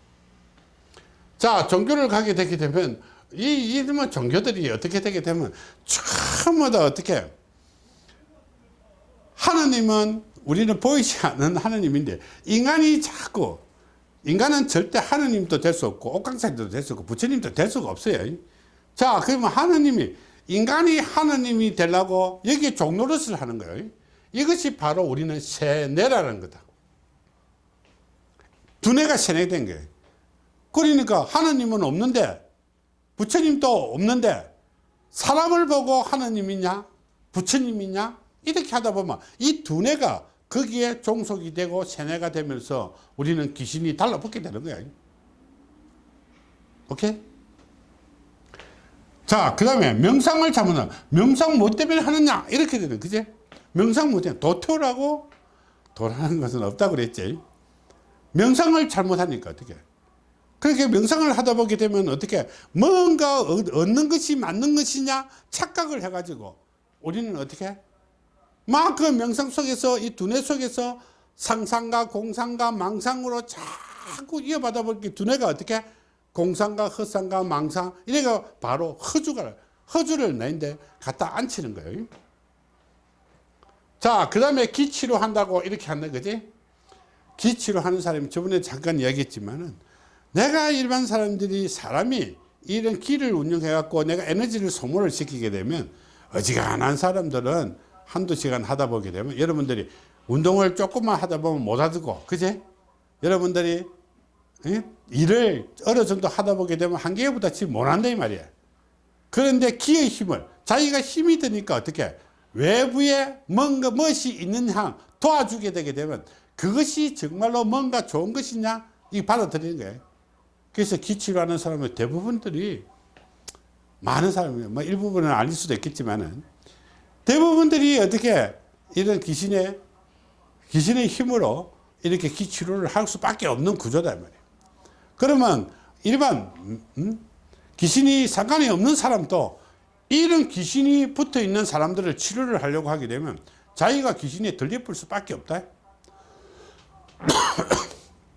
자 종교를 가게 되게 되면 이 이름은 종교들이 어떻게 되게 되면 전부 다 어떻게? 하나님은 우리는 보이지 않는 하나님인데 인간이 자꾸 인간은 절대 하나님도 될 수 없고 옥강사님도 될 수 없고 부처님도 될 수가 없어요 자 그러면 하나님이 인간이 하나님이 되려고 여기에 종노릇을 하는 거예요. 이것이 바로 우리는 세뇌라는 거다. 두뇌가 세뇌된 거예요. 그러니까 하나님은 없는데 부처님도 없는데 사람을 보고 하나님이냐 부처님이냐 이렇게 하다 보면 이 두뇌가 거기에 종속이 되고 세뇌가 되면서 우리는 귀신이 달라붙게 되는 거야. 오케이? 자, 그 다음에 명상을 잘못하면 명상 뭐 때문에 하느냐? 이렇게 되는 그지? 명상 뭐 때문에 도토라고? 도라는 것은 없다고 그랬지. 명상을 잘못하니까 어떻게? 그렇게 명상을 하다 보게 되면 어떻게? 뭔가 얻는 것이 맞는 것이냐? 착각을 해가지고 우리는 어떻게? 막 그 명상 속에서 이 두뇌 속에서 상상과 공상과 망상으로 자꾸 이어받아 보니까 두뇌가 어떻게 공상과 허상과 망상 이래가 바로 허주가 허주를 내는데 갖다 앉히는 거예요 자그 다음에 기치료 한다고 이렇게 한다 그지 기치료 하는 사람이 저번에 잠깐 이야기했지만은 내가 일반 사람들이 사람이 이런 길을 운영해 갖고 내가 에너지를 소모를 시키게 되면 어지간한 사람들은 한두 시간 하다 보게 되면 여러분들이 운동을 조금만 하다 보면 못 하고 그제 여러분들이 예? 일을 어느 정도 하다 보게 되면 한계보다 지금 못한다 이 말이에요 그런데 기의 힘을 자기가 힘이 드니까 어떻게 외부에 뭔가 멋이 있는 한 도와주게 되게 되면 그것이 정말로 뭔가 좋은 것이냐? 이 받아들이는 거예요 그래서 기치를 하는 사람은 대부분들이 많은 사람이 뭐 일부분은 아닐 수도 있겠지만은. 대부분들이 어떻게 이런 귀신의 귀신의 힘으로 이렇게 기치료를 할 수밖에 없는 구조다 이 말이에요. 그러면 일반 음, 음? 귀신이 상관이 없는 사람도 이런 귀신이 붙어 있는 사람들을 치료를 하려고 하게 되면 자기가 귀신에 들려볼 수밖에 없다. [coughs]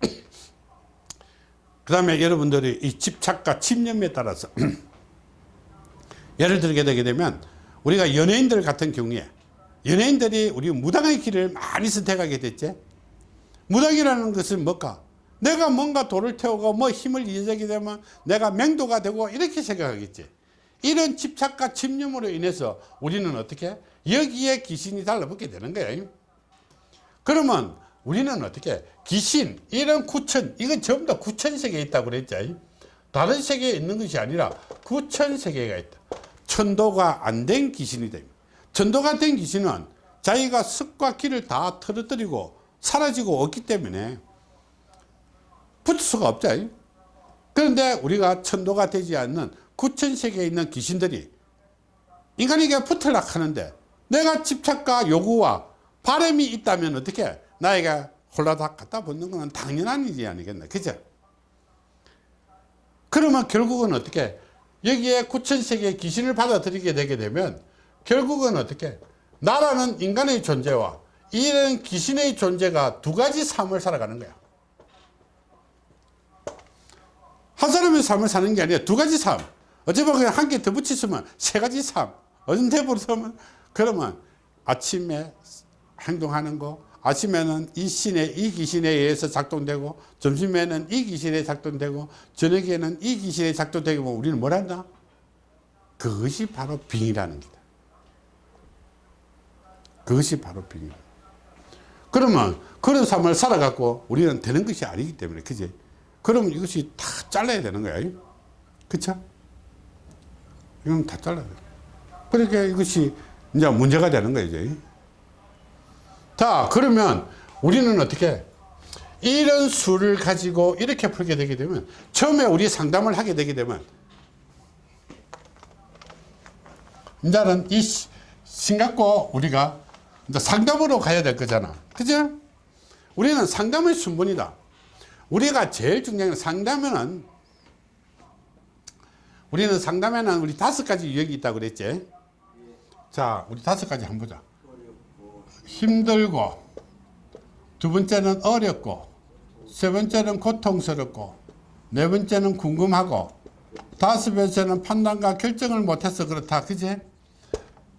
그 다음에 여러분들이 이 집착과 침념에 따라서 [coughs] 예를 들게 되게 되면 우리가 연예인들 같은 경우에 연예인들이 우리 무당의 길을 많이 선택하게 됐지 무당이라는 것은 뭘까 내가 뭔가 돌을 태우고 뭐 힘을 이어지게 되면 내가 맹도가 되고 이렇게 생각하겠지. 이런 집착과 침념으로 인해서 우리는 어떻게? 여기에 귀신이 달라붙게 되는 거예요 그러면 우리는 어떻게? 귀신 이런 구천 이건 전부 다 구천 세계에 있다고 그랬죠 다른 세계에 있는 것이 아니라 구천 세계가 있다. 천도가 안 된 귀신이 됩니다 천도가 된 귀신은 자기가 습과 기를 다 털어뜨리고 사라지고 없기 때문에 붙을 수가 없죠. 그런데 우리가 천도가 되지 않는 구천 세계에 있는 귀신들이 인간에게 붙으려고 하는데 내가 집착과 요구와 바람이 있다면 어떻게 나에게 홀라닥 갖다 붙는 것은 당연한 일이 아니겠나. 그죠? 그러면 결국은 어떻게 여기에 구천세계의 귀신을 받아들이게 되게 되면 결국은 어떻게 나라는 인간의 존재와 이런 귀신의 존재가 두 가지 삶을 살아가는 거야 한 사람의 삶을 사는 게 아니라 두 가지 삶 어찌 보면 그냥 한 개 더 붙이시면 세 가지 삶 언제 부르면 그러면 아침에 행동하는 거 아침에는 이 신의 이 귀신에 의해서 작동되고 점심에는 이 귀신에 작동되고 저녁에는 이 귀신에 작동되고 뭐 우리는 뭘 한다? 그것이 바로 빙이라는 거다. 그것이 바로 빙이. 그러면 그런 삶을 살아갖고 우리는 되는 것이 아니기 때문에 그지? 그러면 이것이 다 잘라야 되는 거야. 그쵸? 이건 다 잘라야 돼. 그러니까 이것이 이제 문제가 되는 거야, 이제. 자, 그러면 우리는 어떻게 이런 수를 가지고 이렇게 풀게 되게 되면 처음에 우리 상담을 하게 되게 되면 이제는 이 신 갖고 우리가 상담으로 가야 될 거잖아. 그죠? 우리는 상담의 순번이다. 우리가 제일 중요한 건 상담에는 우리는 상담에는 우리 다섯 가지 유형이 있다고 그랬지. 자, 우리 다섯 가지 한번 보자. 힘들고 두 번째는 어렵고 세 번째는 고통스럽고 네 번째는 궁금하고 다섯 번째는 판단과 결정을 못해서 그렇다 그지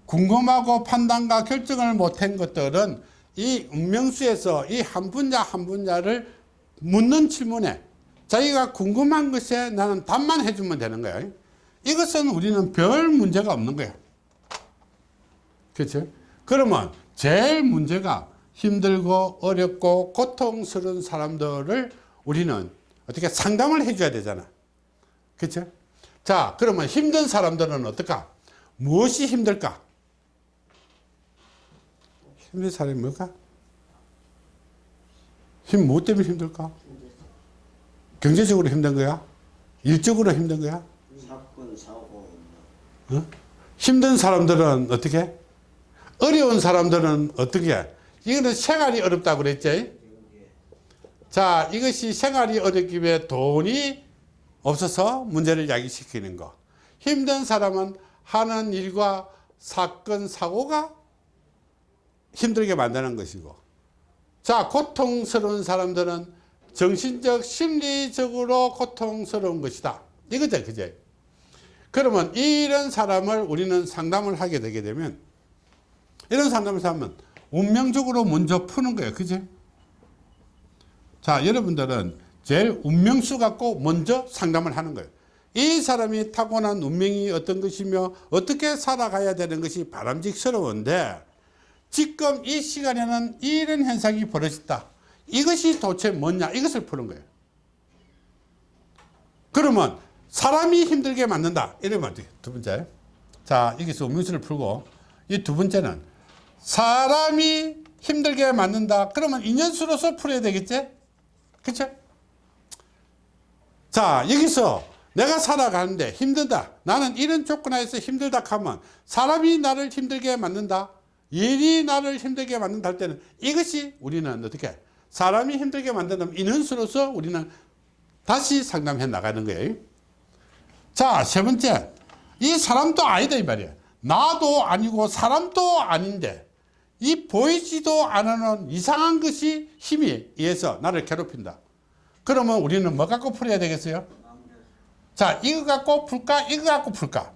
궁금하고 판단과 결정을 못한 것들은 이 운명수에서 이 한 분야 한 분야를 묻는 질문에 자기가 궁금한 것에 나는 답만 해주면 되는 거야 이것은 우리는 별 문제가 없는 거야 그렇죠 그러면 제일 문제가 힘들고 어렵고 고통스러운 사람들을 우리는 어떻게 상담을 해줘야 되잖아. 그렇죠? 자, 그러면 힘든 사람들은 어떨까? 무엇이 힘들까? 힘든 사람이 뭘까? 힘, 무엇 때문에 힘들까? 경제적으로 힘든 거야? 일적으로 힘든 거야? 사건 사고 어? 힘든 사람들은 어떻게? 어려운 사람들은 어떻게? 이거는 생활이 어렵다고 그랬지? 자, 이것이 생활이 어렵기 위해 돈이 없어서 문제를 야기시키는 거. 힘든 사람은 하는 일과 사건, 사고가 힘들게 만드는 것이고. 자, 고통스러운 사람들은 정신적, 심리적으로 고통스러운 것이다. 이거죠, 그죠? 그러면 이런 사람을 우리는 상담을 하게 되게 되면 이런 상담을 하면 운명적으로 먼저 푸는 거예요. 그지? 자, 여러분들은 제일 운명수 갖고 먼저 상담을 하는 거예요. 이 사람이 타고난 운명이 어떤 것이며 어떻게 살아가야 되는 것이 바람직스러운데 지금 이 시간에는 이런 현상이 벌어졌다. 이것이 도대체 뭐냐? 이것을 푸는 거예요. 그러면 사람이 힘들게 만든다. 이러면 어떻게 두 번째. 자 여기서 음흉수를 풀고 이 두 번째는 사람이 힘들게 만든다. 그러면 인연수로서 풀어야 되겠지? 그쵸? 자 여기서 내가 살아가는데 힘들다. 나는 이런 조건하에서 힘들다 하면 사람이 나를 힘들게 만든다 일이 나를 힘들게 만든다 할 때는 이것이 우리는 어떻게 사람이 힘들게 만든다면 인연수로서 우리는 다시 상담해 나가는 거예요. 자세 번째. 이 사람도 아니다 이 말이야 나도 아니고 사람도 아닌데 이 보이지도 않는 이상한 것이 힘에 의해서 나를 괴롭힌다. 그러면 우리는 뭐 갖고 풀어야 되겠어요? 자 이거 갖고 풀까? 이거 갖고 풀까?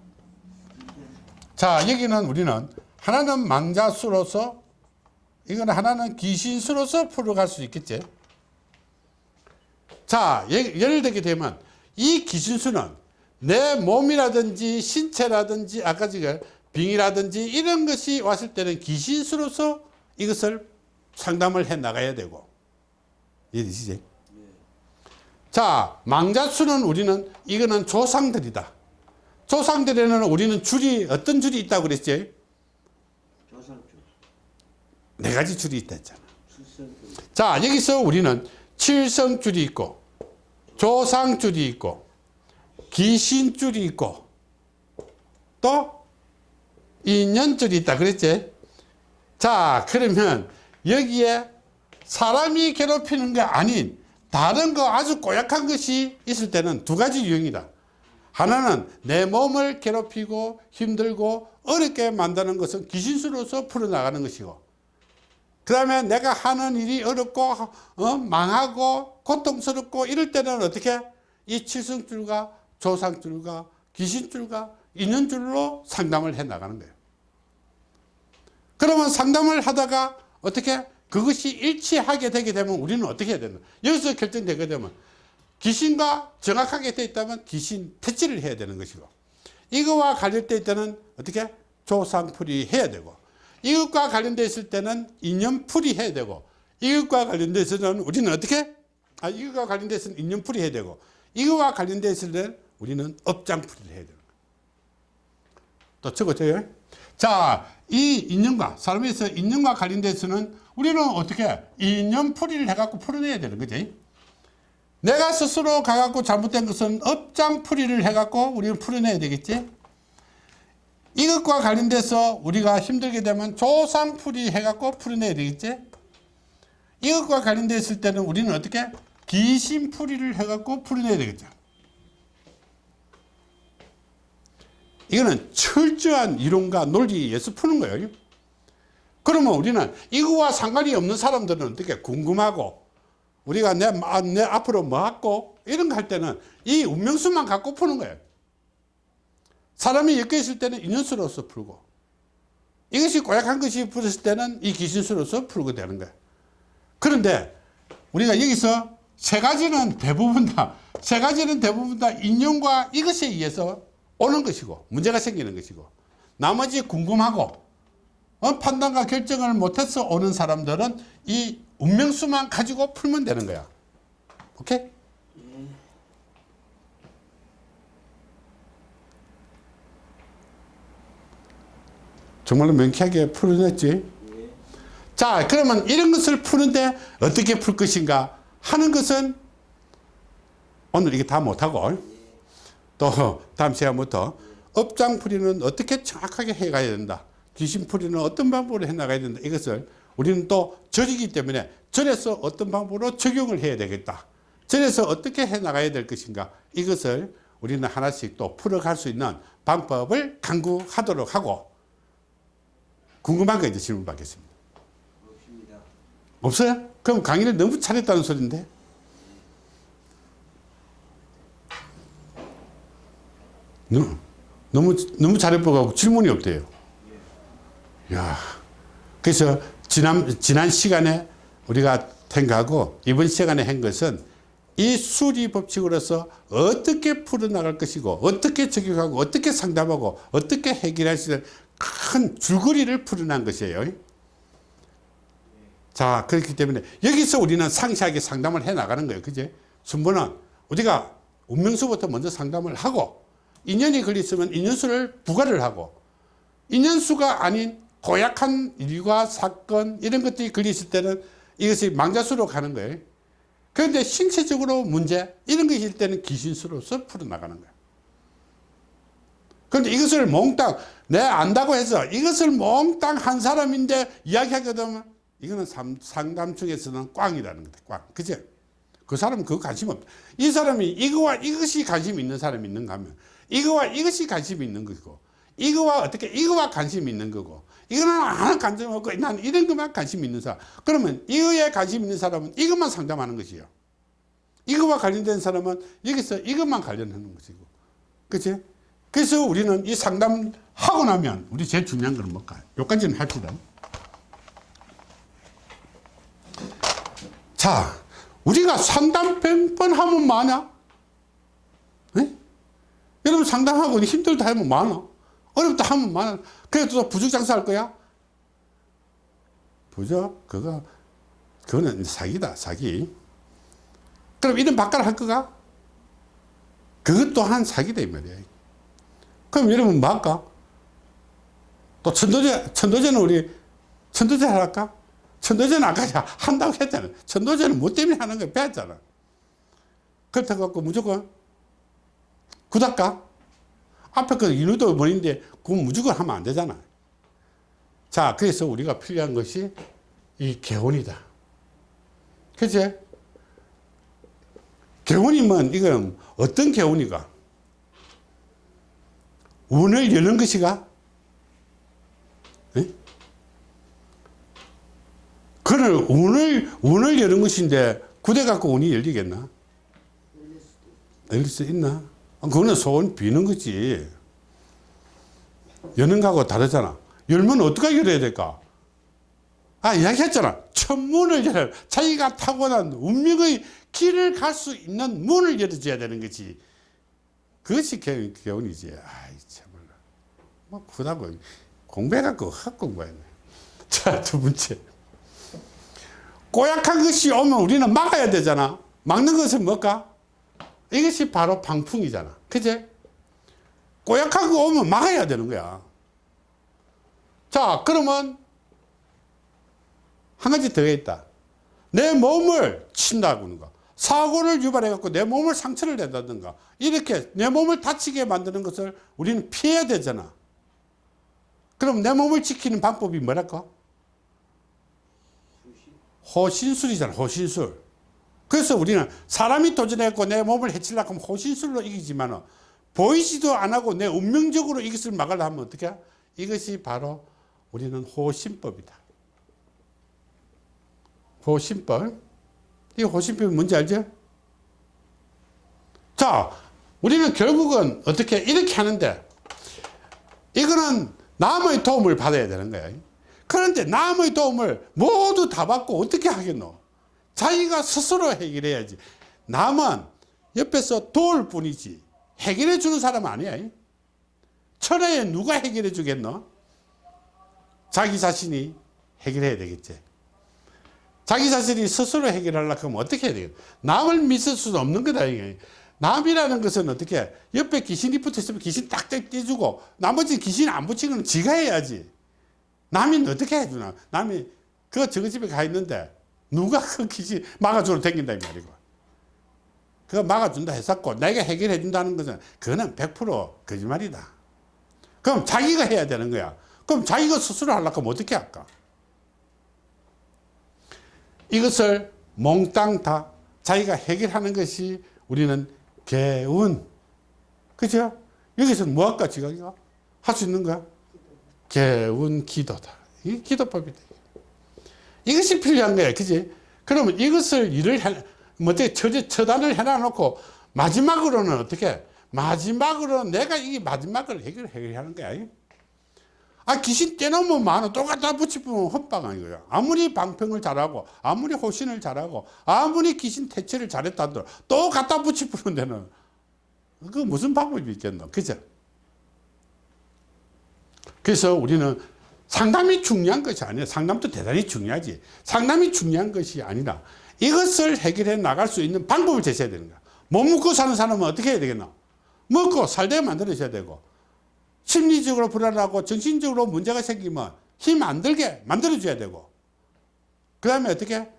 자 여기는 우리는 하나는 망자수로서 이거는 하나는 귀신수로서 풀어갈 수 있겠지 자 예- 예를 들게 되면 이 귀신수는 내 몸이라든지 신체라든지 아까 지금 빙이라든지 이런 것이 왔을 때는 귀신수로서 이것을 상담을 해 나가야 되고 이해되시지? 자 망자수는 우리는 이거는 조상들이다 조상들에는 우리는 줄이 어떤 줄이 있다고 그랬지? 네 가지 줄이 있다 했잖아. 자 여기서 우리는 칠성줄이 있고 조상줄이 있고 귀신줄이 있고 또 인연줄이 있다 그랬지? 자 그러면 여기에 사람이 괴롭히는 게 아닌 다른 거 아주 고약한 것이 있을 때는 두 가지 유형이다. 하나는 내 몸을 괴롭히고 힘들고 어렵게 만드는 것은 귀신수로서 풀어나가는 것이고 그 다음에 내가 하는 일이 어렵고 어, 망하고 고통스럽고 이럴 때는 어떻게? 이 칠성줄과 조상줄과 귀신줄과 인연줄로 상담을 해 나가는 거예요. 그러면 상담을 하다가 어떻게? 그것이 일치하게 되게 되면 우리는 어떻게 해야 되나? 여기서 결정되게 되면 귀신과 정확하게 되어 있다면 귀신 퇴치를 해야 되는 것이고 이거와 관련되어 있다는 어떻게? 조상풀이 해야 되고 이것과 관련되어 있을 때는 인연풀이 해야 되고 이것과 관련되어 있어서는 우리는 어떻게 아 이것과 관련되어 있으면 인연풀이 해야 되고 이거와 관련되어 있을 때는 우리는 업장풀이를 해야 되는 거예요 또 적어줘요 자, 이 인연과 사람에서 인연과 관련돼서는 우리는 어떻게 인연풀이를 해갖고 풀어내야 되는 거지. 내가 스스로 가갖고 잘못된 것은 업장풀이를 해갖고 우리는 풀어내야 되겠지. 이것과 관련돼서 우리가 힘들게 되면 조상풀이 해갖고 풀어내야 되겠지. 이것과 관련됐을 때는 우리는 어떻게 귀신풀이를 해갖고 풀어내야 되겠죠. 이거는 철저한 이론과 논리에 의해서 푸는 거예요. 그러면 우리는 이거와 상관이 없는 사람들은 어떻게 궁금하고 우리가 내, 마- 내 앞으로 뭐 할고 이런 거 할 때는 이 운명수만 갖고 푸는 거예요. 사람이 엮여 있을 때는 인연수로서 풀고 이것이 고약한 것이 풀었을 때는 이 귀신수로서 풀고 되는 거예요. 그런데 우리가 여기서 세 가지는 대부분 다, 세 가지는 대부분 다 인연과 이것에 의해서 오는 것이고, 문제가 생기는 것이고, 나머지 궁금하고, 어, 판단과 결정을 못해서 오는 사람들은 이 운명수만 가지고 풀면 되는 거야. 오케이? 정말로 명쾌하게 풀어냈지? 자, 그러면 이런 것을 푸는데 어떻게 풀 것인가 하는 것은 오늘 이게 다 못하고 또 다음 시간부터 업장풀이는 어떻게 정확하게 해가야 된다. 귀신풀이는 어떤 방법으로 해나가야 된다. 이것을 우리는 또 절이기 때문에 절에서 어떤 방법으로 적용을 해야 되겠다. 절에서 어떻게 해나가야 될 것인가. 이것을 우리는 하나씩 또 풀어갈 수 있는 방법을 강구하도록 하고 궁금한 거 이제 질문 받겠습니다. 없습니다. 없어요? 그럼 강의를 너무 잘했다는 소리인데? 너무, 너무, 너무 잘해보고 질문이 없대요. 야 그래서 지난, 지난 시간에 우리가 생각하고 이번 시간에 한 것은 이 수리 법칙으로서 어떻게 풀어나갈 것이고 어떻게 적용하고 어떻게 상담하고 어떻게 해결할 수 있는 큰 줄거리를 풀어난 것이에요. 자, 그렇기 때문에 여기서 우리는 상세하게 상담을 해 나가는 거예요. 그제? 순번은 우리가 운명수부터 먼저 상담을 하고 인연이 걸렸으면 인연수를 부과를 하고 인연수가 아닌 고약한 일과 사건 이런 것들이 걸렸을 때는 이것이 망자수로 가는 거예요. 그런데 신체적으로 문제 이런 있을 때는 귀신수로서 풀어나가는 거예요. 그런데 이것을 몽땅 내 안다고 해서 이것을 몽땅 한 사람인데 이야기하거든. 이거는 삼- 상담 중에서는 꽝이라는 거다 꽝. 그죠 그 사람은 그거 관심 없다. 이 사람이 이거와 이것이 관심 있는 사람이 있는가 하면 이거와 이것이 관심이 있는 거고 이거와 어떻게 이거와 관심이 있는 거고 이거는 하나 관심 없고 난 이런 것만 관심 있는 사람. 그러면 이거에 관심 있는 사람은 이것만 상담하는 것이요. 이거와 관련된 사람은 여기서 이것만 관련하는 것이고. 그치 그래서 우리는 이 상담하고 나면 우리 제일 중요한 건 뭘까요? 여기까지는 합시다. 자 우리가 상담 100번 하면 많아? 에? 여러분 상담하고 힘들다 하면 많아? 어렵다 하면 많아? 그래도 또 부적 장사 할 거야? 부적 그거 그거는 사기다 사기. 그럼 이런 바꿔 할 거가? 그것 또한 사기다 이 말이야 그럼 여러분 뭐 할까? 또 천도제 천도제는 우리 천도제 할까? 천도제는 아까 한다고 했잖아 천도제는 뭐 때문에 하는 거 배웠잖아. 그렇다고 무조건 굳할까 앞에 그 인후도 뭐인데 그건 무조건 하면 안 되잖아. 자 그래서 우리가 필요한 것이 이 개운이다. 그치? 개운이면 이건 어떤 개운이가 운을 여는 것이가? 에? 그를 운을 운을 여는 것인데 구대 갖고 운이 열리겠나? 열릴 수 있나? 아, 그거는 소원 비는 거지. 여는 거하고 다르잖아. 열면 어떻게 열어야 될까? 아 이야기했잖아. 천문을 열어 자기가 타고난 운명의 길을 갈 수 있는 문을 열어줘야 되는 거지 그것이 개, 개운이지 아이 참말로 뭐 그다고 공부해갖고 학 공부했네. [laughs] 자 두 번째. 꼬약한 것이 오면 우리는 막아야 되잖아. 막는 것은 뭘까? 이것이 바로 방풍이잖아. 그제? 꼬약한 거 오면 막아야 되는 거야. 자 그러면 한 가지 더 있다. 내 몸을 친다고 하는 거 사고를 유발해 갖고 내 몸을 상처를 낸다든가 이렇게 내 몸을 다치게 만드는 것을 우리는 피해야 되잖아. 그럼 내 몸을 지키는 방법이 뭐랄까? 호신술이잖아 호신술. 그래서 우리는 사람이 도전했고 내 몸을 해치려고 하면 호신술로 이기지만 보이지도 안 하고 내 운명적으로 이것을 막으려 하면 어떻게 해? 이것이 바로 우리는 호신법이다. 호신법 이 호신법이 뭔지 알죠? 자 우리는 결국은 어떻게 이렇게 하는데 이거는 남의 도움을 받아야 되는 거야. 그런데 남의 도움을 모두 다 받고 어떻게 하겠노? 자기가 스스로 해결해야지. 남은 옆에서 도울 뿐이지 해결해 주는 사람 아니야. 천하에 누가 해결해 주겠노? 자기 자신이 해결해야 되겠지 자기 자신이 스스로 해결하려고 하면 어떻게 해야 되겠노 남을 믿을 수는 없는 거다 남이라는 것은 어떻게 옆에 귀신이 붙어 있으면 귀신 딱딱 떼주고 나머지 귀신 안 붙이는 건 지가 해야지. 남이 어떻게 해주나? 남이 그 저거 집에 가 있는데 누가 [laughs] 그 귀신 막아주러 댕긴다 이 말이고. 그거 막아준다 했었고 내가 해결해 준다는 것은 그거는 100% 거짓말이다. 그럼 자기가 해야 되는 거야. 그럼 자기가 스스로 하려고 하면 어떻게 할까 이것을 몽땅 다 자기가 해결하는 것이 우리는 개운. 그죠? 여기서는 뭐 할까 지각이가 할 수 있는 거야? 개운 기도다. 이 기도법이다 이것이 필요한 거야 그지? 그러면 이것을 일을 해, 뭐 어떻게 처, 처단을 해놔놓고 마지막으로는 어떻게? 마지막으로 내가 이 마지막을 해결, 해결하는 거야 아 귀신 떼놓으면 많아 또 갖다 붙이면 헛방 아니고요 아무리 방평을 잘하고 아무리 호신을 잘하고 아무리 귀신 퇴치를 잘했다 하더라도 또 갖다 붙이면 되는 그 무슨 방법이 있겠노 그죠 그래서 우리는 상담이 중요한 것이 아니에요. 상담도 대단히 중요하지. 상담이 중요한 것이 아니라 이것을 해결해 나갈 수 있는 방법을 제시해야 되는 거야. 못 먹고 사는 사람은 어떻게 해야 되겠노? 먹고 살게 만들어줘야 되고 심리적으로 불안하고 정신적으로 문제가 생기면 힘 안 들게 만들어줘야 되고. 그 다음에 어떻게?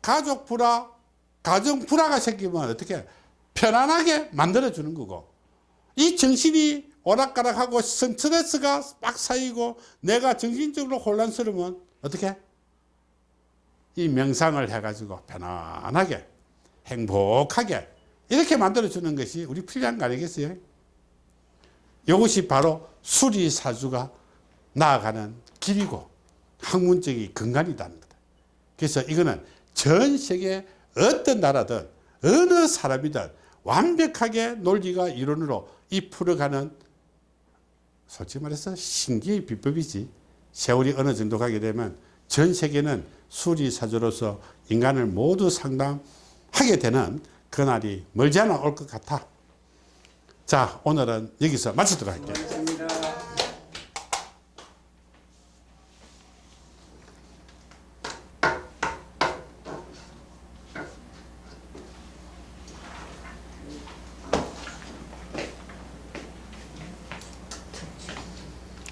가족 불화 가정 불화가 생기면 어떻게? 편안하게 만들어주는 거고. 이 정신이 오락가락하고 스트레스가 막 쌓이고 내가 정신적으로 혼란스러우면 어떻게? 이 명상을 해가지고 편안하게 행복하게 이렇게 만들어주는 것이 우리 필요한 거 아니겠어요? 이것이 바로 수리사주가 나아가는 길이고 학문적인 근간이라는 거다. 그래서 이거는 전 세계 어떤 나라든 어느 사람이든 완벽하게 논리가 이론으로 이 풀어가는 솔직히 말해서 신기의 비법이지 세월이 어느 정도 가게 되면 전 세계는 수리사주로서 인간을 모두 상담하게 되는 그날이 멀지 않아 올 것 같아 자 오늘은 여기서 마치도록 할게요